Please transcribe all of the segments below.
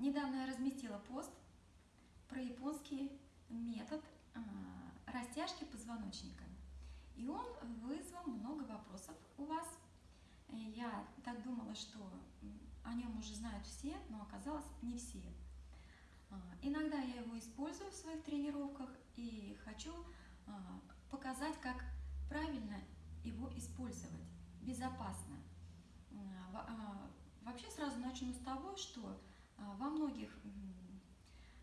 Недавно я разместила пост про японский метод а, растяжки позвоночника. И он вызвал много вопросов у вас. Я так думала, что о нем уже знают все, но оказалось не все. А, иногда я его использую в своих тренировках и хочу а, показать, как правильно его использовать, безопасно. Вообще сразу начну с того, что во многих,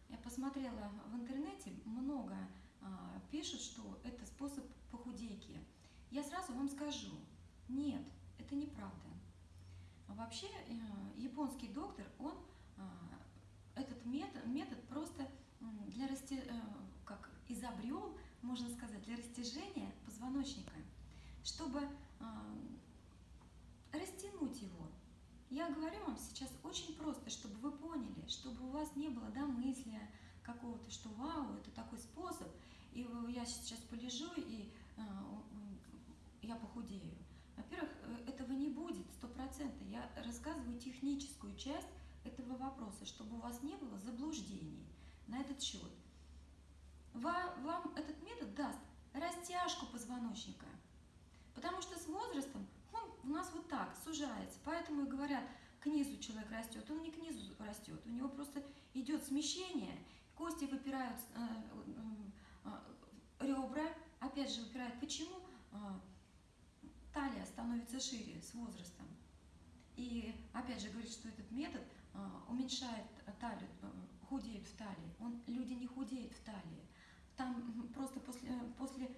я посмотрела в интернете, много пишут, что это способ похудейки. Я сразу вам скажу, нет, это неправда. Вообще э, японский доктор, он этот метод, метод просто для расти, э, как изобрел, можно сказать, для растяжения позвоночника, чтобы растянуть его. Я говорю вам сейчас очень просто, чтобы вы поняли, чтобы у вас не было домыслия какого-то, что вау, это такой способ, и я сейчас полежу, и э, я похудею. Во-первых, э, этого не будет, сто процентов. Я рассказываю техническую часть этого вопроса, чтобы у вас не было заблуждений на этот счет. Вам этот метод даст растяжку позвоночника, потому что с возрастом у нас вот так сужается, поэтому и говорят, к низу человек растет, он не к низу растет, у него просто идет смещение, кости выпирают, э, э, ребра, опять же выпирают. Почему талия становится шире с возрастом? И опять же говорит, что этот метод – а, уменьшает талию, э, худеют в талии. Он, люди не худеют в талии. Там просто после, э, после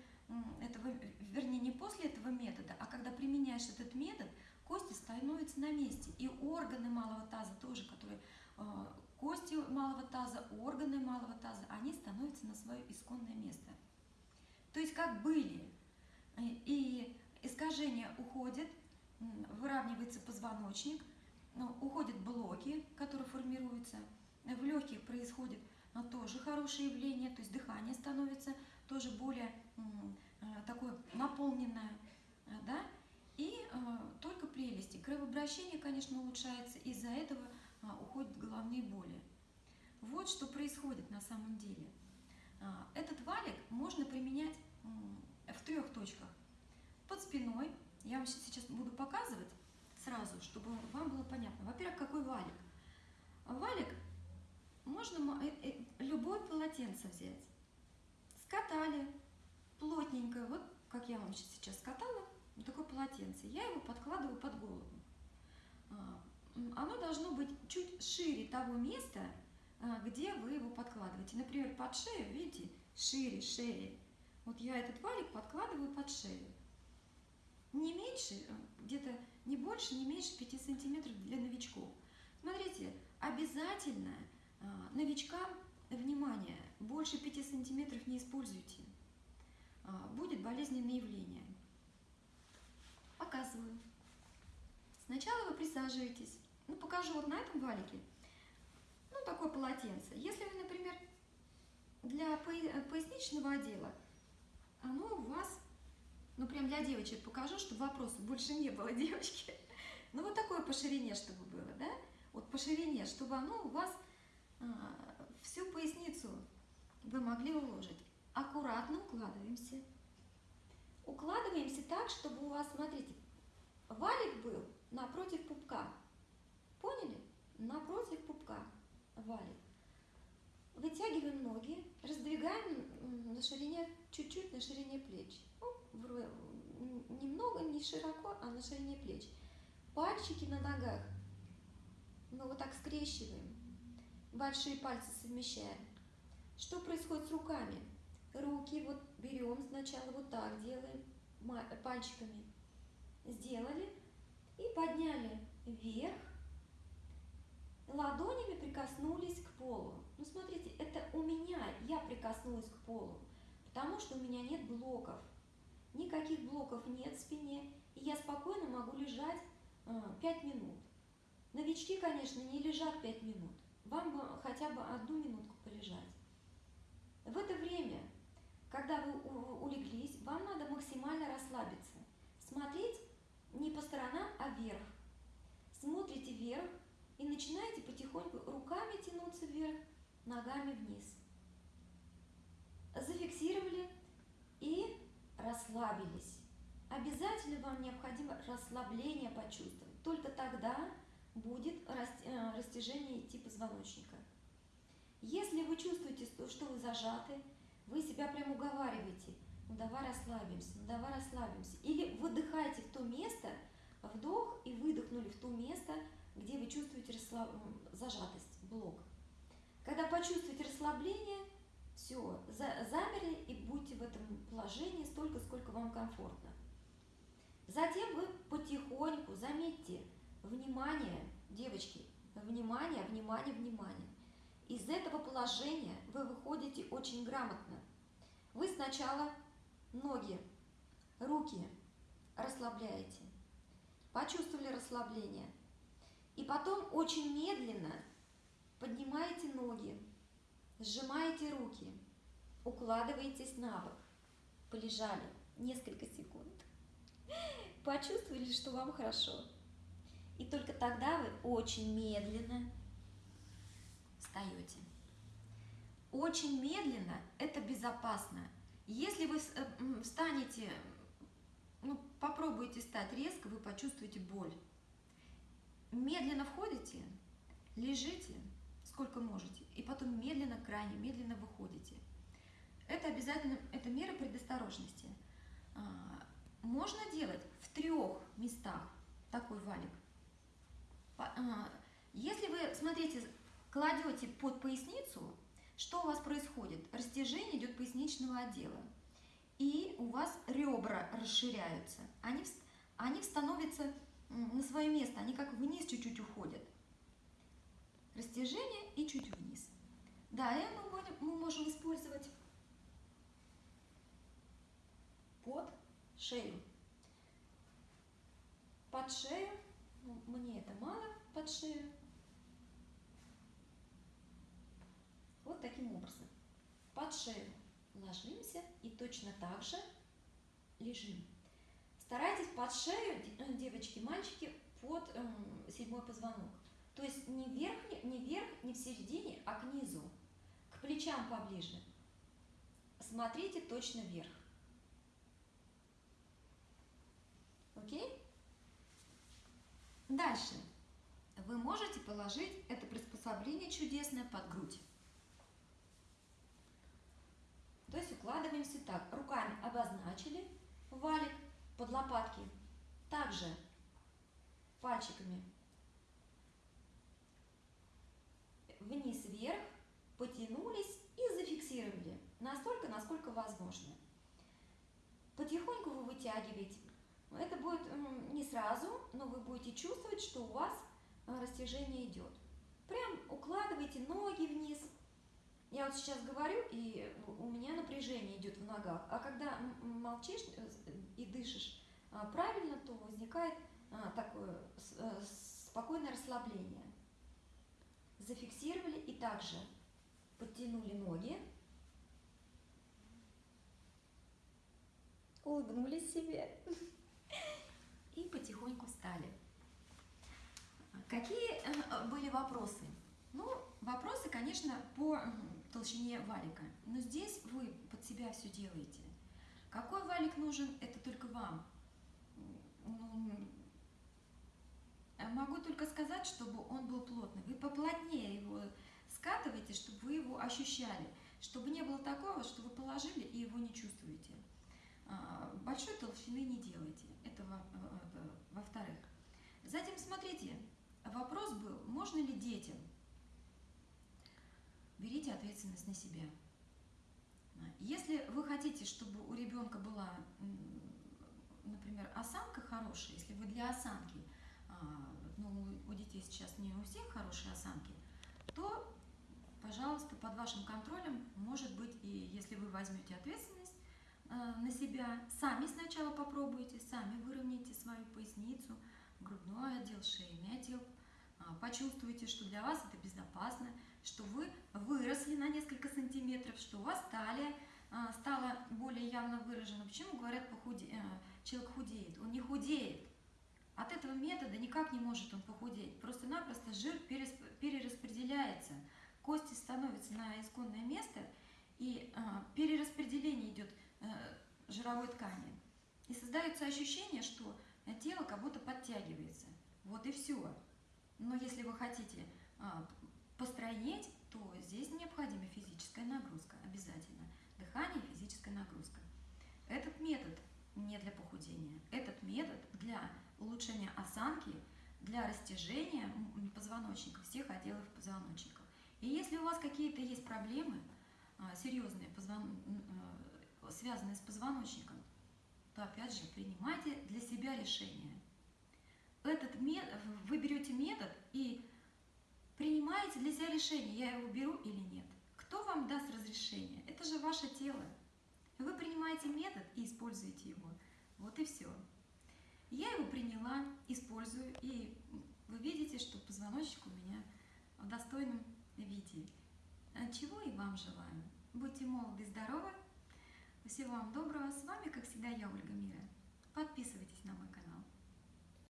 этого, вернее, не после этого метода, а когда применяешь этот метод, кости становятся на месте. И органы малого таза тоже, которые э, кости малого таза, органы малого таза, они становятся на свое исконное место. То есть как были. И искажение уходит, выравнивается позвоночник – уходят блоки, которые формируются, в легких происходит ну, тоже хорошее явление, то есть дыхание становится тоже более э, такое наполненное, э, да, и э, только прелести. Кровообращение, конечно, улучшается, из-за этого уходят головные боли. Вот что происходит на самом деле. Этот валик можно применять в трех точках. Под спиной, я вам сейчас буду показывать, сразу, чтобы вам было понятно. Во-первых, какой валик? Валик можно э, э, любое полотенце взять. Скатали плотненько, вот как я вам сейчас скатала, вот такое полотенце. Я его подкладываю под голову. А, оно должно быть чуть шире того места, а, где вы его подкладываете. Например, под шею, видите, шире шеи. Вот я этот валик подкладываю под шею не меньше, э, где-то не больше, не меньше 5 сантиметров для новичков. Смотрите, обязательно э, новичкам, внимание, больше 5 сантиметров не используйте. Э, будет болезненное явление. Показываю. Сначала вы присаживаетесь. Ну, покажу вот на этом валике. Ну, такое полотенце. Если вы, например, для поясничного отдела, оно у вас ну прям для девочек покажу, чтобы вопросов больше не было, девочки. Ну вот такое по ширине, чтобы было, да? Вот по ширине, чтобы оно у вас а, всю поясницу вы могли уложить. Аккуратно укладываемся. Укладываемся так, чтобы у вас, смотрите, валик был напротив пупка. Поняли? Напротив пупка валик. Вытягиваем ноги, раздвигаем на ширине, чуть-чуть на ширине плеч. Ну, немного, не широко, а на ширине плеч. Пальчики на ногах. Мы вот так скрещиваем. Большие пальцы совмещаем. Что происходит с руками? Руки вот берем сначала вот так делаем, пальчиками. Сделали и подняли вверх, ладонями прикоснулись к полу. Ну, смотрите, это у меня, я прикоснулась к полу, потому что у меня нет блоков. Никаких блоков нет в спине, и я спокойно могу лежать э, 5 минут. Новички, конечно, не лежат 5 минут. Вам бы хотя бы одну минутку полежать. В это время, когда вы улеглись, вам надо максимально расслабиться. Смотреть не по сторонам, а вверх. Смотрите вверх, и начинаете потихоньку руками тянуть потянуться вверх, ногами вниз. Зафиксировали и расслабились. Обязательно вам необходимо расслабление почувствовать. Только тогда будет э, растяжение идти позвоночника. Если вы чувствуете, что вы зажаты, вы себя прям уговариваете, ну давай расслабимся, ну давай расслабимся. Или выдыхаете в то место, вдох и выдохнули в то место, где вы чувствуете расслаб... зажатость, блок. Когда почувствуете расслабление, все, замерли и будьте в этом положении столько, сколько вам комфортно. Затем вы потихоньку, заметьте, внимание, девочки, внимание, внимание, внимание. Из этого положения вы выходите очень грамотно. Вы сначала ноги, руки расслабляете, почувствовали расслабление, и потом очень медленно поднимаете ноги, сжимаете руки, укладываетесь на бок, полежали несколько секунд, почувствовали, что вам хорошо. И только тогда вы очень медленно встаете. Очень медленно – это безопасно. Если вы э, встанете, ну, попробуете встать резко, вы почувствуете боль. Медленно входите, лежите, сколько можете, и потом медленно, крайне медленно выходите. Это обязательно, это мера предосторожности. А, можно делать в трех местах такой валик. А, если вы, смотрите, кладете под поясницу, что у вас происходит? Растяжение идет поясничного отдела. И у вас ребра расширяются. Они, они становятся на свое место, они как вниз чуть-чуть уходят. Растяжение и чуть вниз. Далее мы, будем, мы можем использовать под шею. Под шею, мне это мало, под шею. Вот таким образом. Под шею ложимся и точно так же лежим. Старайтесь под шею, э, девочки, мальчики, под эм, седьмой позвонок. То есть не вверх, не вверх, не в середине, а к низу, к плечам поближе. Смотрите точно вверх. Окей? Дальше. Вы можете положить это приспособление чудесное под грудь. Укладываемся так. Руками обозначили валик, под лопатки. Также пальчиками вниз-вверх, потянулись и зафиксировали настолько, насколько возможно. Потихоньку вы вытягиваете. Это будет не сразу, но вы будете чувствовать, что у вас э, растяжение идет. Прям укладывайте ноги вниз. Я вот сейчас говорю, и у меня напряжение идет в ногах. А когда молчишь, э, и дышишь а, правильно, то возникает а, такое э, спокойное расслабление. Зафиксировали и также подтянули ноги, улыбнулись себе и потихоньку встали. Какие э, были вопросы? Ну, вопросы, конечно, по толщине валика, но здесь вы под себя все делаете. Какой валик нужен, это только вам. Могу только сказать, чтобы он был плотный. Вы поплотнее его скатываете, чтобы вы его ощущали. Чтобы не было такого, что вы положили и его не чувствуете. А, большой толщины не делайте. Это во-вторых. Затем смотрите, вопрос был, можно ли детям? Берите ответственность на себя. Если вы хотите, чтобы у ребенка была, например, осанка хорошая, если вы для осанки, а, ну, у детей сейчас не у всех хорошие осанки, то, пожалуйста, под вашим контролем, может быть, и если вы возьмете ответственность а, на себя, сами сначала попробуйте, сами выровняйте свою поясницу, грудной отдел, шейный отдел, а, почувствуйте, что для вас это безопасно, что вы выросли на несколько сантиметров, что у вас талия а, стала более явно выражена. Почему говорят, похуде... Э, человек худеет? Он не худеет. От этого метода никак не может он похудеть. Просто-напросто жир перераспределяется. кости становятся на исконное место, и а, перераспределение идет жировой ткани. И создается ощущение, что тело как будто подтягивается. Вот и все. Но если вы хотите постройнеть, то здесь необходима физическая нагрузка обязательно. Дыхание физическая нагрузка. Этот метод не для похудения. Этот метод для улучшения осанки, для растяжения позвоночника, всех отделов позвоночника. И если у вас какие-то есть проблемы, а, серьезные, позвон... Э, связанные с позвоночником, то опять же принимайте для себя решение. Этот метод, вы берете метод и принимаете для себя решение, я его беру или нет. Кто вам даст разрешение? Это же ваше тело. Вы принимаете метод и используете его. Вот и все. Я его приняла, использую, и вы видите, что позвоночник у меня в достойном виде. А чего и вам желаю. Будьте молоды и здоровы. Всего вам доброго. С вами, как всегда, я, Ольга Мира. Подписывайтесь.